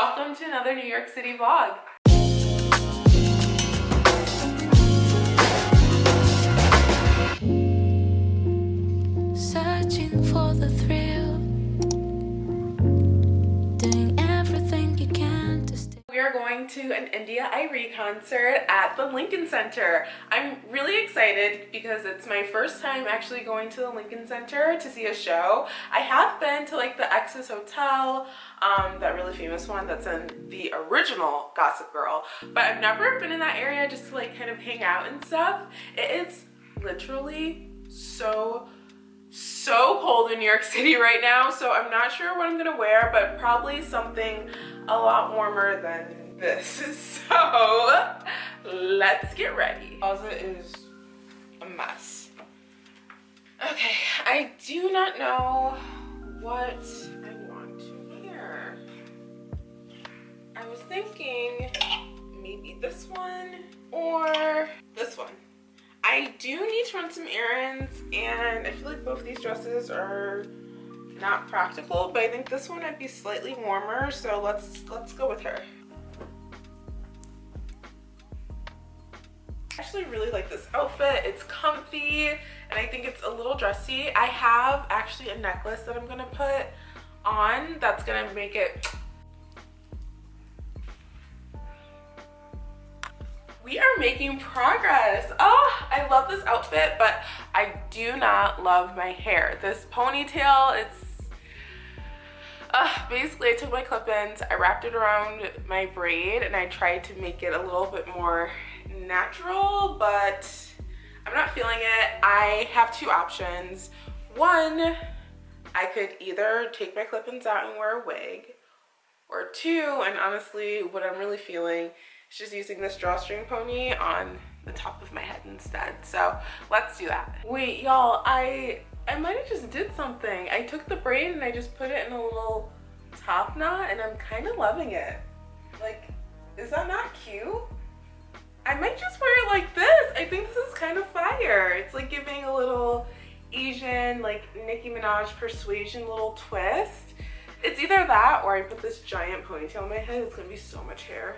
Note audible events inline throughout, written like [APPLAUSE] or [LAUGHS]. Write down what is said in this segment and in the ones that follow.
Welcome to another New York City vlog. We are going to an India.Arie concert at the Lincoln Center. I'm really excited because it's my first time actually going to the Lincoln Center to see a show. I have been to like the Exes Hotel, um, that really famous one that's in the original Gossip Girl, but I've never been in that area just to like kind of hang out and stuff. It is literally so so cold in New York [LAUGHS] City right now, so I'm not sure what I'm gonna wear, but probably something a lot warmer than this. [LAUGHS] So let's get ready. Closet is a mess. Okay, I do not know what I want to wear. I was thinking maybe this one or this one. I do need to run some errands and I feel like both these dresses are not practical, but I think this one might be slightly warmer, so let's let's go with her. I actually really like this outfit. It's comfy and I think it's a little dressy. I have actually a necklace that I'm gonna put on that's gonna make it we are making progress. Oh i love this outfit but i do not love my hair. This ponytail it's uh, basically i took my clip-ins i wrapped it around my braid and i tried to make it a little bit more natural but i'm not feeling it. I have two options. One i could either take my clip-ins out and wear a wig or two and honestly what i'm really feeling just using this drawstring pony on the top of my head instead. So let's do that. Wait y'all i i might have just did something. I took the braid and i just put it in a little top knot and i'm kind of loving it. Like is that not cute? I might just wear it like this. I think this is kind of fire. It's like giving a little asian like nicki minaj persuasion little twist. It's either that or i put this giant ponytail on my head. It's gonna be so much hair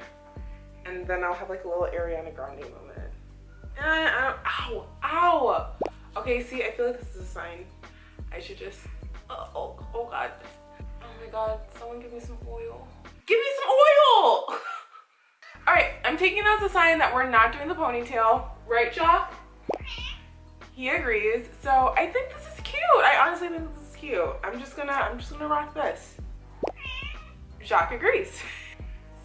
and then I'll have like a little Ariana Grande moment. And I, ow, ow. Okay, see, I feel like this is a sign. I should just, uh, oh, oh God. Oh my God, someone give me some oil. Give me some oil! [LAUGHS] All right, I'm taking that as a sign that we're not doing the ponytail. Right, Jock? He agrees. So I think this is cute. I honestly think this is cute. I'm just gonna, I'm just gonna rock this. Jacques agrees. [LAUGHS]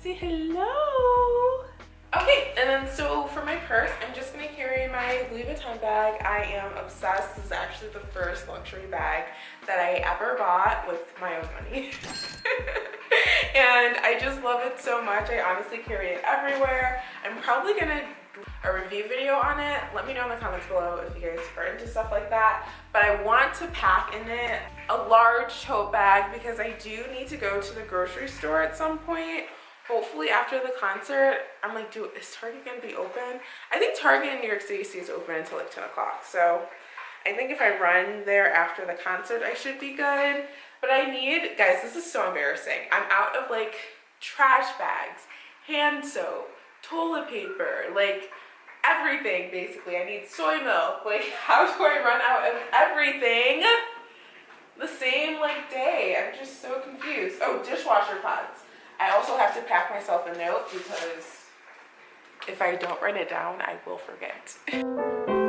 say hello. Okay, and then so for my purse, I'm just gonna carry my Louis Vuitton bag. I am obsessed. This is actually the first luxury bag that I ever bought with my own money. [LAUGHS] and I just love it so much. I honestly carry it everywhere. I'm probably gonna a review video on it. Let me know in the comments below if you guys are into stuff like that. But I want to pack in it a large tote bag because I do need to go to the grocery store at some point hopefully after the concert i'm like dude is target gonna be open? I think target in new york city stays open until like 10 o'clock so i think if i run there after the concert i should be good. But i need guys this is so embarrassing. I'm out of like trash bags hand soap toilet paper like everything basically. I need soy milk. Like [LAUGHS] how do i run out of everything? The same like day. I'm just so confused. Oh dishwasher pods I also have to pack myself a note because if I don't write it down, I will forget. [LAUGHS]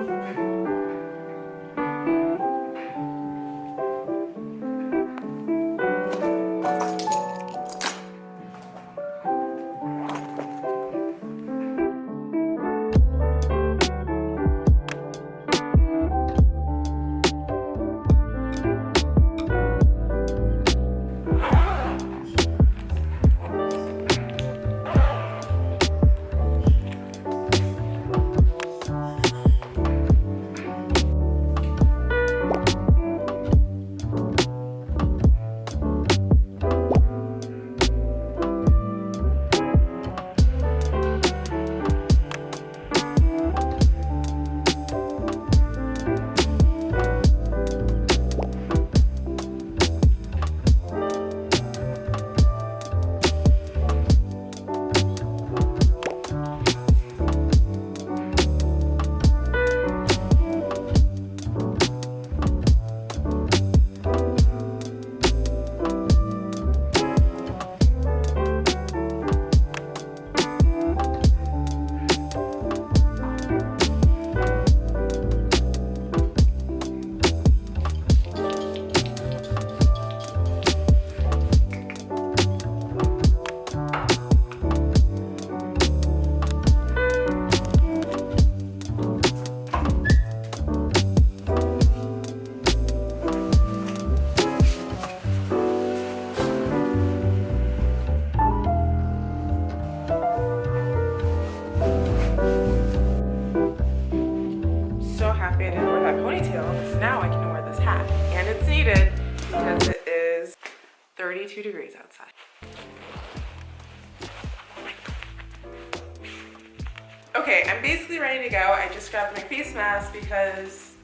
Okay, I'm basically ready to go. I just grabbed my face mask because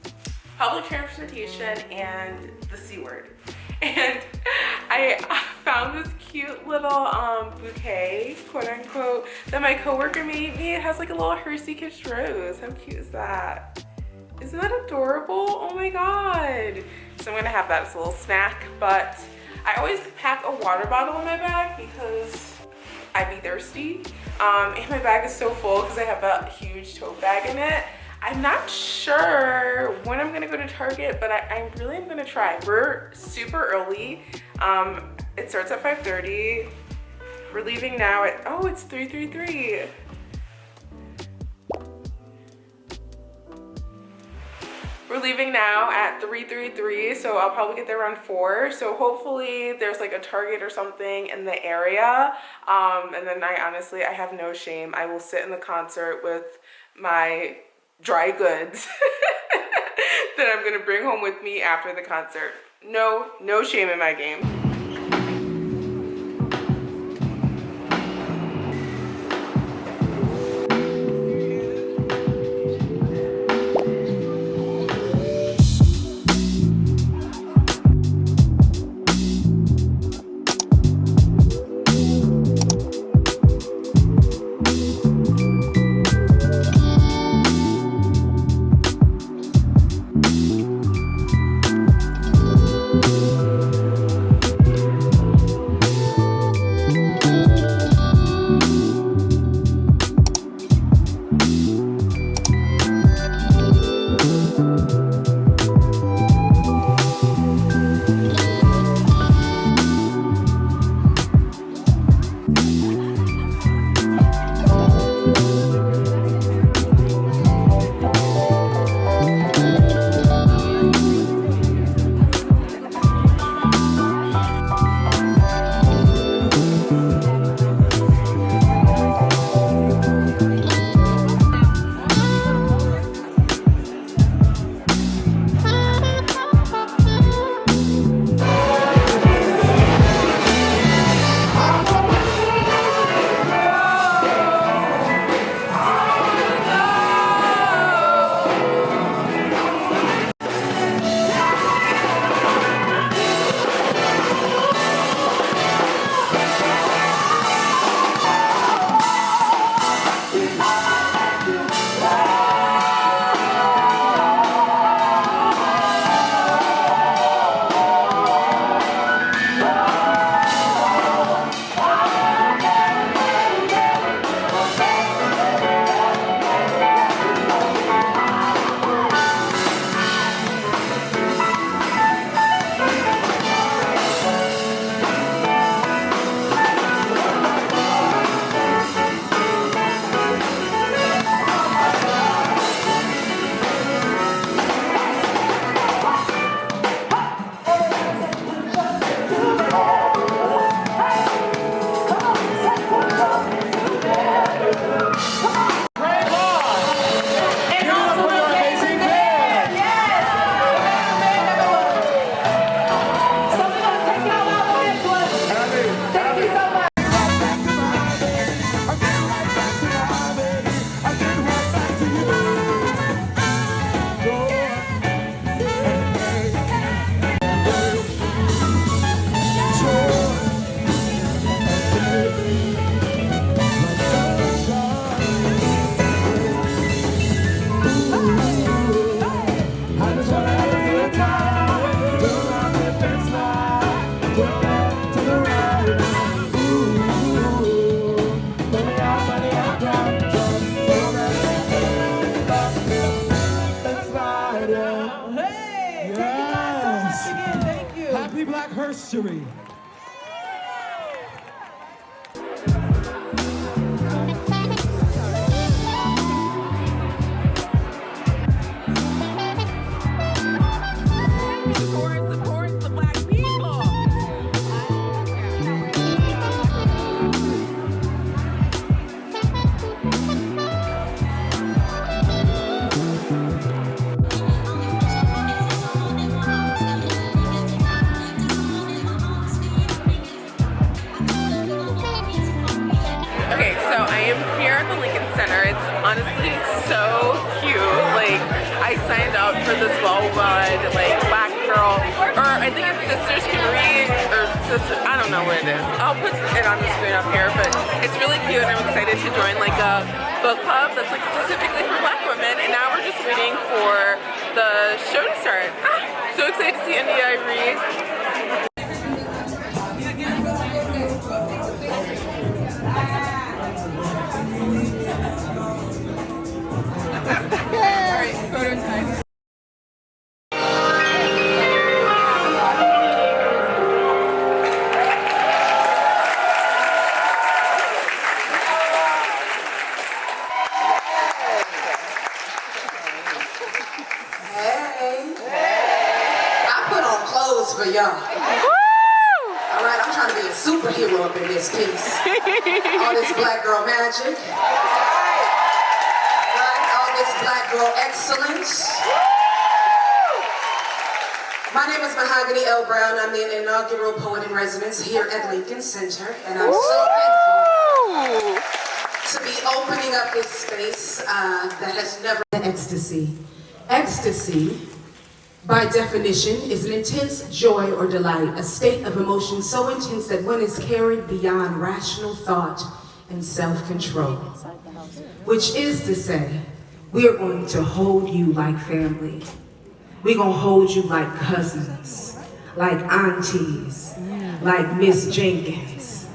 public transportation and the C word. [LAUGHS] And I found this cute little um, bouquet, quote unquote, that my coworker made me. It has like a little Hershey Kiss rose. How cute is that? Isn't that adorable? Oh my God. So I'm gonna have that as a little snack, but I always pack a water bottle in my bag because I'd be thirsty. Um, and my bag is so full because I have a huge tote bag in it. I'm not sure when I'm gonna go to Target, but I, I really am gonna try. We're super early. Um, it starts at 5.30. We're leaving now at, oh, it's 3.33. We're leaving now at 3.33, so I'll probably get there around 4. So hopefully there's like a Target or something in the area. Um, and then I honestly, I have no shame. I will sit in the concert with my dry goods [LAUGHS] that I'm gonna bring home with me after the concert. No, no shame in my game. I'm excited to join, like, a book club that's, like, specifically for black women, and now we're just waiting for the show to start. Ah, [LAUGHS] so excited to see India read. Black girl magic. All this black girl excellence. My name is Mahogany L. Brown. I'm the inaugural poet in residence here at Lincoln Center, and I'm so thankful to be opening up this space uh, that has never been ecstasy. Ecstasy, by definition, is an intense joy or delight, a state of emotion so intense that one is carried beyond rational thought and self-control. Which is to say, we are going to hold you like family. We're gonna hold you like cousins, like aunties, like Miss Jenkins,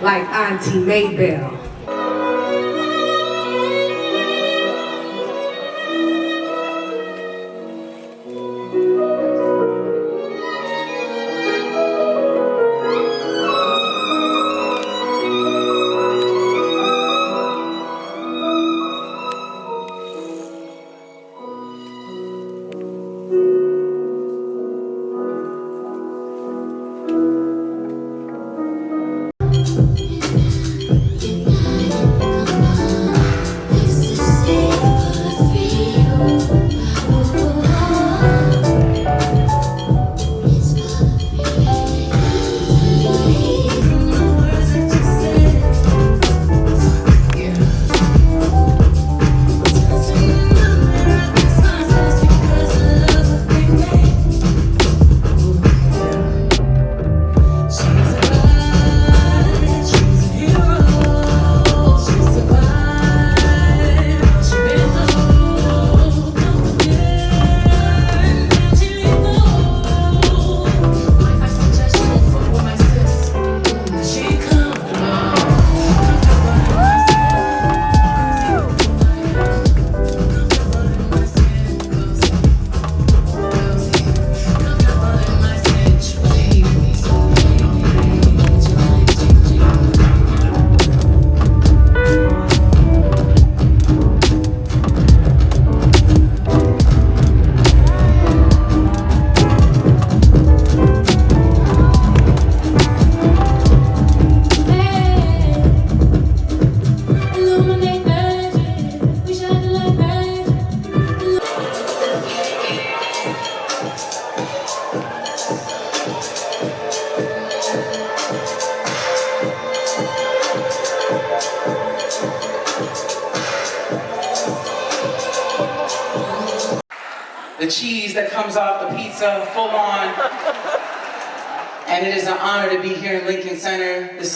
like Auntie Maybell.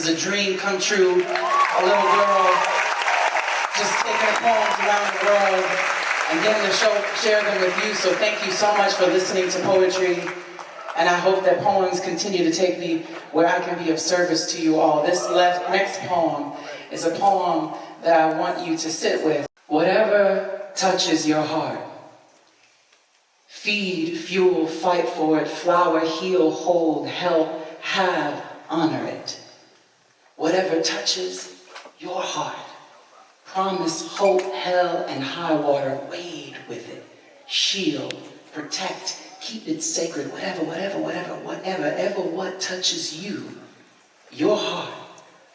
Is a dream come true. A little girl just taking poems around the world and getting to show, share them with you. So thank you so much for listening to poetry. And I hope that poems continue to take me where I can be of service to you all. This left, next poem is a poem that I want you to sit with. Whatever touches your heart, Feed, fuel, fight for it, flower, heal, hold, help, have, honor it. Whatever touches your heart, promise, hope, hell, and high water, wade with it, shield, protect, keep it sacred, whatever, whatever, whatever, whatever, ever what touches you, your heart,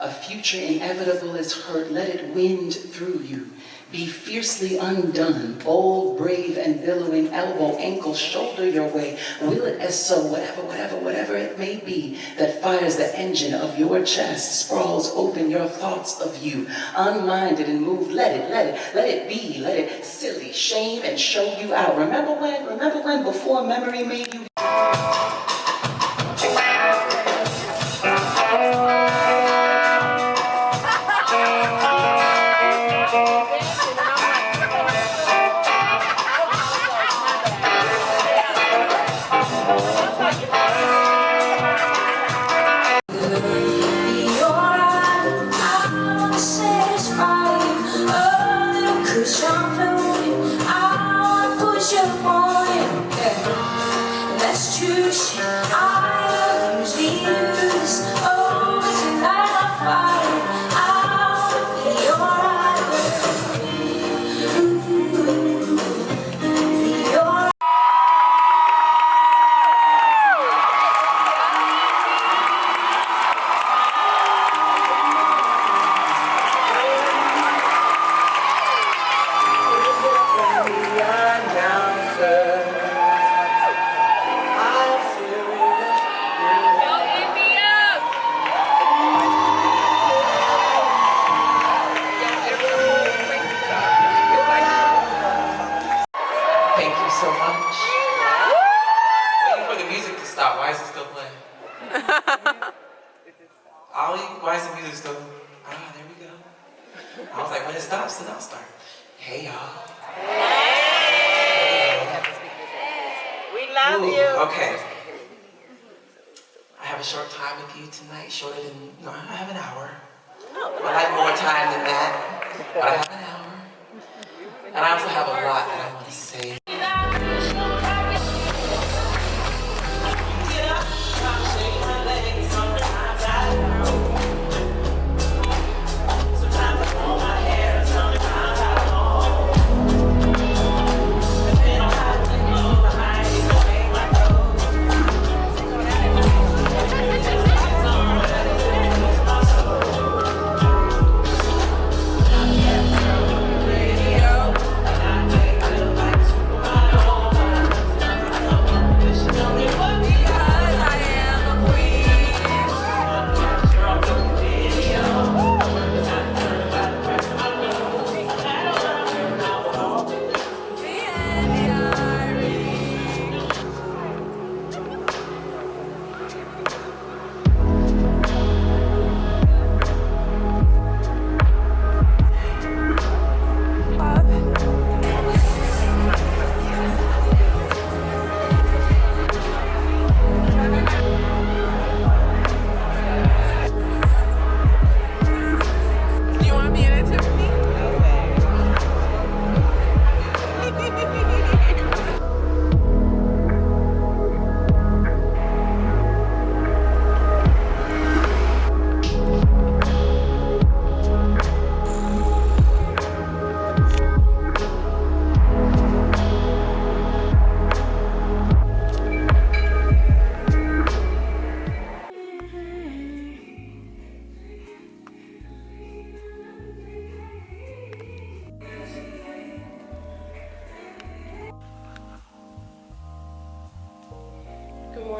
A future inevitable is heard, let it wind through you. Be fiercely undone, bold, brave, and billowing, elbow, ankle, shoulder your way. Will it as so, whatever, whatever, whatever it may be, that fires the engine of your chest, sprawls open your thoughts of you, unminded and moved. Let it, let it, let it be, let it silly, shame, and show you out. Remember when, remember when before memory made you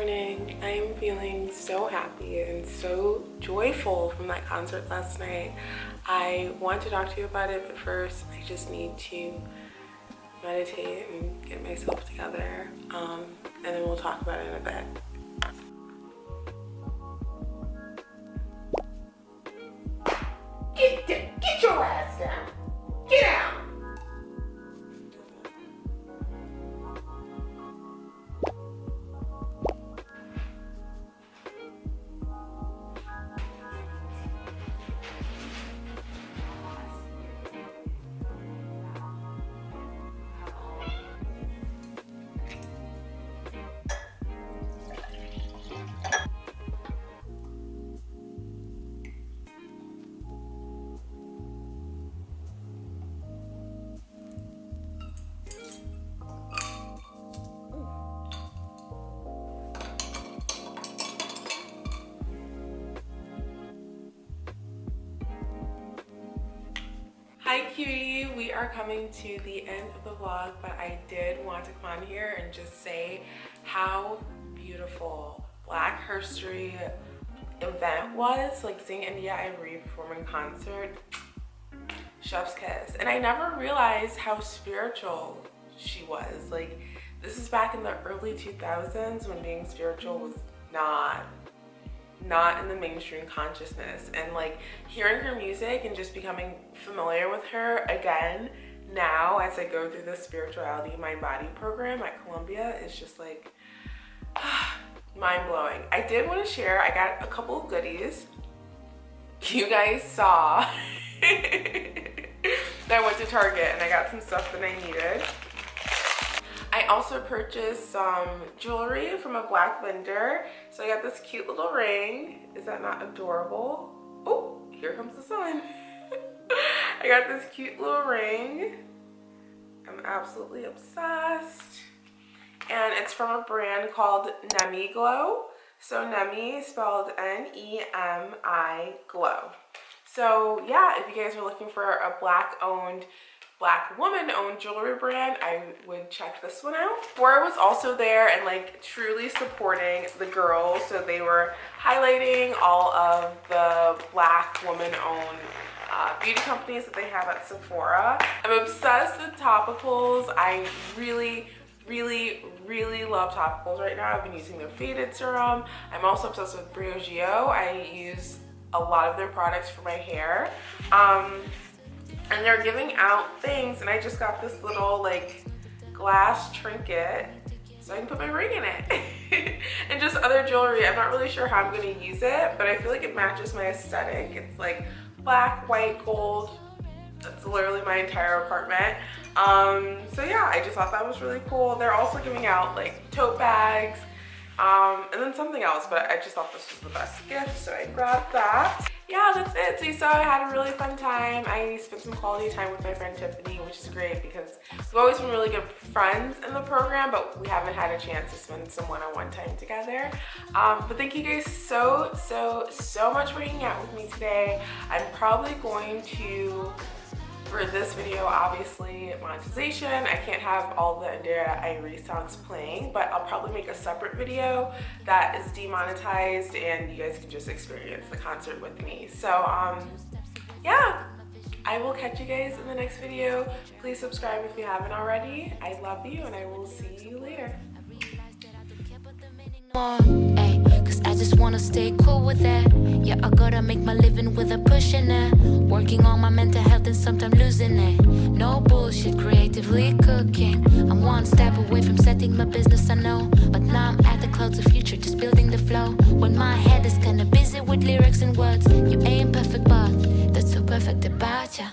morning. I am feeling so happy and so joyful from that concert last night. I want to talk to you about it, but first I just need to meditate and get myself together. Um, and then we'll talk about it in a bit. We are coming to the end of the vlog, but I did want to come on here and just say how beautiful Black History event was. Like seeing India India.Arie perform in concert, chef's kiss. And I never realized how spiritual she was. Like this is back in the early 2000s when being spiritual was not not in the mainstream consciousness and like hearing her music and just becoming familiar with her again now as I go through the spirituality mind body program at Columbia is just like [SIGHS] mind-blowing. I did want to share I got a couple of goodies you guys saw [LAUGHS] that I went to Target and I got some stuff that I needed I also purchased some jewelry from a black vendor. So I got this cute little ring. Is that not adorable? Oh, here comes the sun. [LAUGHS] I got this cute little ring. I'm absolutely obsessed. And it's from a brand called Nemi Glow. So Nemi spelled N-E-M-I Glow. So yeah, if you guys are looking for a black owned black woman owned jewelry brand i would check this one out Sephora was also there and like truly supporting the girls so they were highlighting all of the black woman owned uh, beauty companies that they have at Sephora. I'm obsessed with topicals. I really, really, really love topicals right now. I've been using their Faded Serum. I'm also obsessed with Briogeo. I use a lot of their products for my hair. Um, and they're giving out things and I just got this little like glass trinket so I can put my ring in it. [LAUGHS] And just other jewelry. I'm not really sure how I'm going to use it but I feel like it matches my aesthetic. It's like black white gold. That's literally my entire apartment. Um so yeah I just thought that was really cool. They're also giving out like tote bags um and then something else but I just thought this was the best gift so I grabbed that yeah, that's it. So you saw I had a really fun time. I spent some quality time with my friend Tiffany, which is great because we've always been really good friends in the program, but we haven't had a chance to spend some one-on-one -on -one time together. Um, but thank you guys so, so, so much for hanging out with me today. I'm probably going to for this video, obviously monetization. I can't have all the India.Arie songs playing, but I'll probably make a separate video that is demonetized and you guys can just experience the concert with me. So um, yeah, I will catch you guys in the next video. Please subscribe if you haven't already. I love you and I will see you later. I just wanna stay cool with that. Yeah, I gotta make my living with a pushing it. Working on my mental health and sometimes losing it. No bullshit, creatively cooking. I'm one step away from setting my business, I know. But now I'm at the clouds of future, just building the flow. When my head is kinda busy with lyrics and words. You ain't perfect, but that's so perfect about ya.